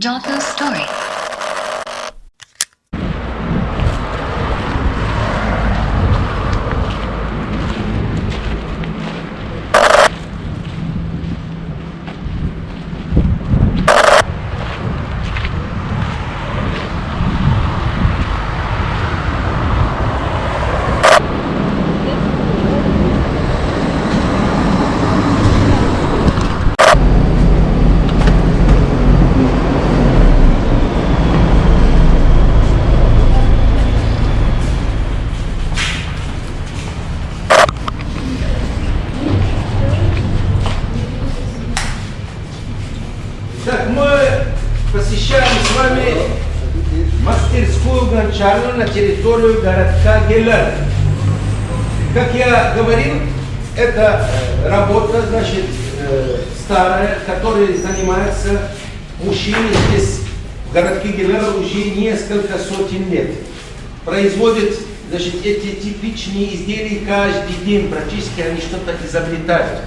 Jotho's story. Вами мастерскую гончарную на территорию городка Гелен. Как я говорил, это э, работа, значит, э, старая, которой занимаются мужчины здесь, в городке Гелен, уже несколько сотен лет. Производят, значит, эти типичные изделия каждый день, практически они что-то изобретают.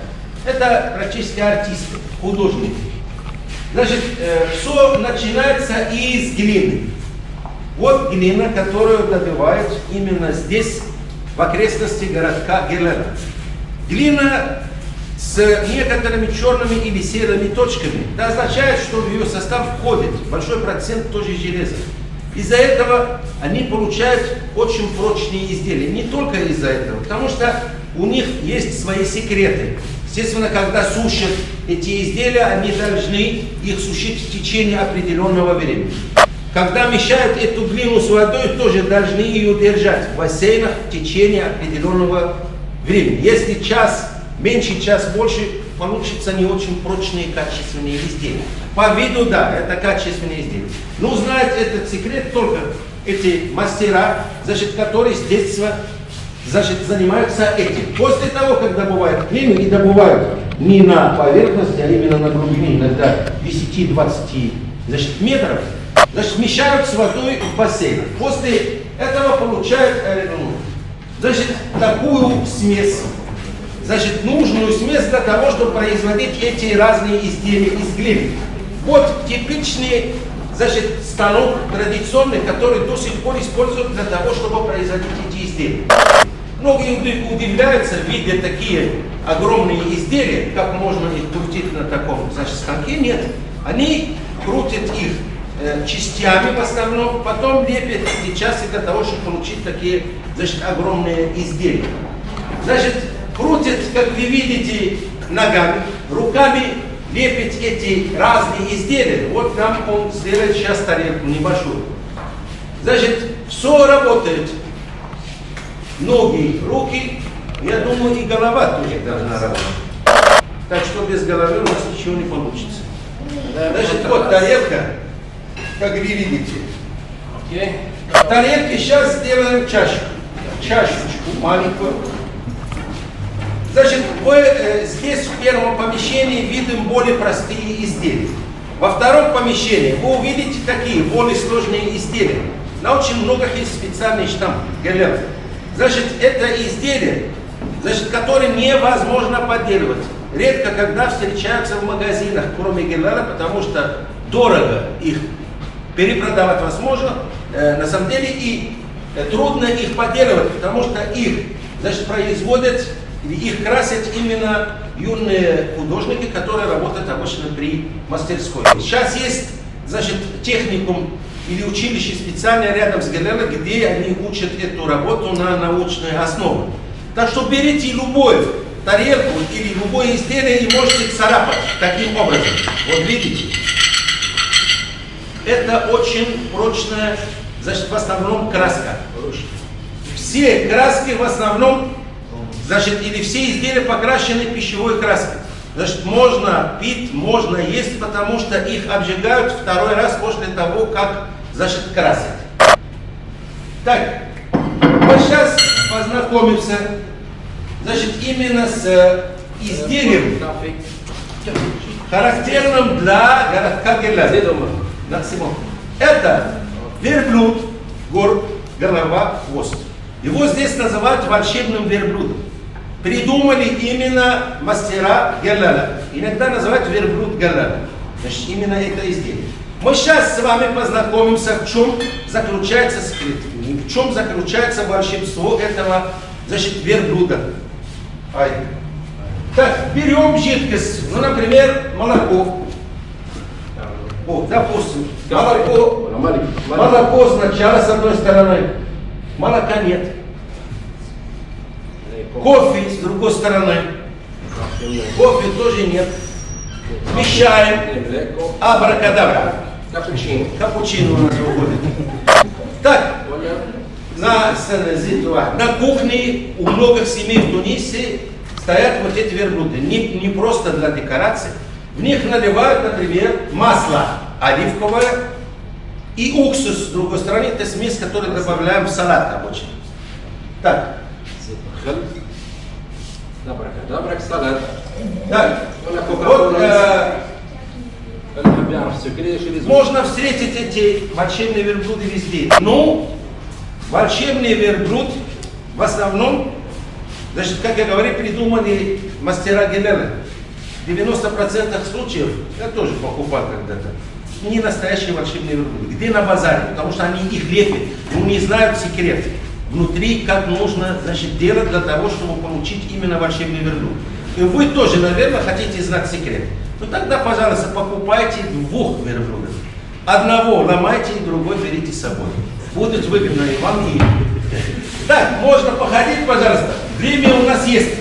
Это практически артисты, художники. Значит, все начинается из глины. Вот глина, которую добывают именно здесь, в окрестности городка Гелена. Глина с некоторыми черными или серыми точками. Это означает, что в ее состав входит большой процент тоже железа. Из-за этого они получают очень прочные изделия. Не только из-за этого, потому что у них есть свои секреты. Естественно, когда сушат эти изделия, они должны их сушить в течение определенного времени. Когда мешают эту глину с водой, тоже должны ее держать в бассейнах в течение определенного времени. Если час, меньше час, больше, получится не очень прочные качественные изделия. По виду, да, это качественные изделия. Но знать этот секрет только эти мастера, значит, которые с детства значит, занимаются этим. После того, как добывают глину, и добывают не на поверхности, а именно на глубине, иногда 10-20 значит, метров, значит, смещают с водой в бассейнах. После этого получают ну, значит, такую смесь, значит, нужную смесь для того, чтобы производить эти разные изделия из глины. Вот типичный значит, станок традиционный, который до сих пор используют для того, чтобы производить эти изделия. Многие удивляются, видя такие огромные изделия, как можно их крутить на таком значит, станке. Нет, они крутят их э, частями в основном, потом лепят эти части для того, чтобы получить такие значит, огромные изделия. Значит, крутят, как вы видите, ногами, руками лепить эти разные изделия. Вот нам он сделает сейчас тарелку небольшую. Значит, все работает ноги, руки, я думаю, и голова тоже должна работать. Так что без головы у нас ничего не получится. Значит, вот тарелка, как вы видите. В тарелке сейчас сделаем чашку. Чашечку маленькую. Значит, вы э, здесь в первом помещении видим более простые изделия. Во втором помещении вы увидите такие более сложные изделия. На очень многих есть специальный штамп, галеры. Значит, это изделие, значит, которое невозможно подделывать. Редко когда встречаются в магазинах, кроме гелера, потому что дорого их перепродавать возможно, э, на самом деле, и э, трудно их подделывать, потому что их, значит, производят, их красят именно юные художники, которые работают обычно при мастерской. Сейчас есть, значит, техникум или училище специальное рядом с ГЛР, где они учат эту работу на научной основе. Так что берите любую тарелку или любое изделие и можете царапать таким образом. Вот видите? Это очень прочная, значит, в основном краска. Все краски в основном, значит, или все изделия покрашены пищевой краской. Значит, можно пить, можно есть, потому что их обжигают второй раз после того, как, значит, красят. Так, вот сейчас познакомимся, значит, именно с э, изделием, характерным для городка Герляна. Это верблюд, гор, голова, хвост. Его здесь называют волшебным верблюдом придумали именно мастера Галлала. Иногда называют верблюд Галлала. Значит, именно это изделие. Мы сейчас с вами познакомимся, в чем заключается секрет, в чем заключается волшебство этого, значит, верблюда. Ай. Так, берем жидкость, ну, например, молоко. О, допустим, молоко, молоко сначала с одной стороны, молока нет. Кофе с другой стороны, кофе тоже нет. Смещаем, абракадабра. Капучино. Капучино у нас выходит. Так, на, на кухне у многих семей в Тунисе стоят вот эти верблюды. Не, не просто для декорации. В них наливают, например, масло оливковое и уксус. С другой стороны, это смесь, которую добавляем в салат обычно. Так. Добрак, добрак, салат. Так, вот э, можно встретить эти волшебные верблюды везде. Но волшебный верблюд в основном, значит, как я говорю, придумали мастера Гелена. В 90% случаев, я тоже покупал когда-то, не настоящие волшебные верблюды. Где на базаре? Потому что они их лепят, но не знают секрет. Внутри, как нужно значит, делать для того, чтобы получить именно волшебный верблюд. И вы тоже, наверное, хотите знать секрет. Ну тогда, пожалуйста, покупайте двух верблюдов. Одного ломайте, и другой берите с собой. Будет выгодно и вам, и. Так, можно походить, пожалуйста. Время у нас есть.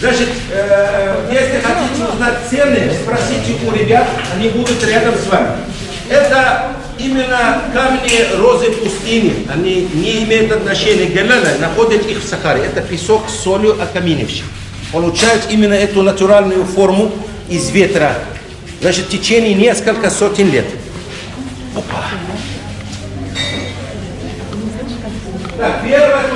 Значит, э, если хотите узнать цены, спросите у ребят, они будут рядом с вами. Это именно камни розы пустыни. Они не имеют отношения к Галилее, находят их в Сахаре. Это песок с солью окаменевший. Получают именно эту натуральную форму из ветра. Значит, в течение несколько сотен лет. Опа. Так, первое.